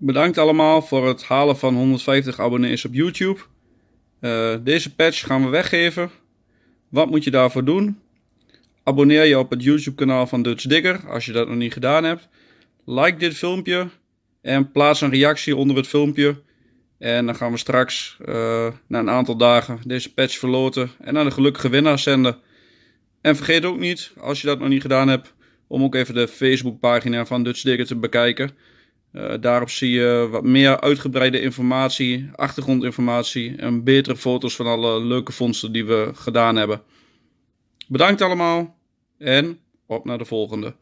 Bedankt allemaal voor het halen van 150 abonnees op YouTube. Uh, deze patch gaan we weggeven. Wat moet je daarvoor doen? Abonneer je op het YouTube kanaal van Dutch Digger als je dat nog niet gedaan hebt. Like dit filmpje en plaats een reactie onder het filmpje. En dan gaan we straks uh, na een aantal dagen deze patch verloten en aan de gelukkige winnaar zenden. En vergeet ook niet, als je dat nog niet gedaan hebt, om ook even de Facebookpagina van Dutch Digger te bekijken. Uh, daarop zie je wat meer uitgebreide informatie, achtergrondinformatie en betere foto's van alle leuke vondsten die we gedaan hebben. Bedankt allemaal en op naar de volgende.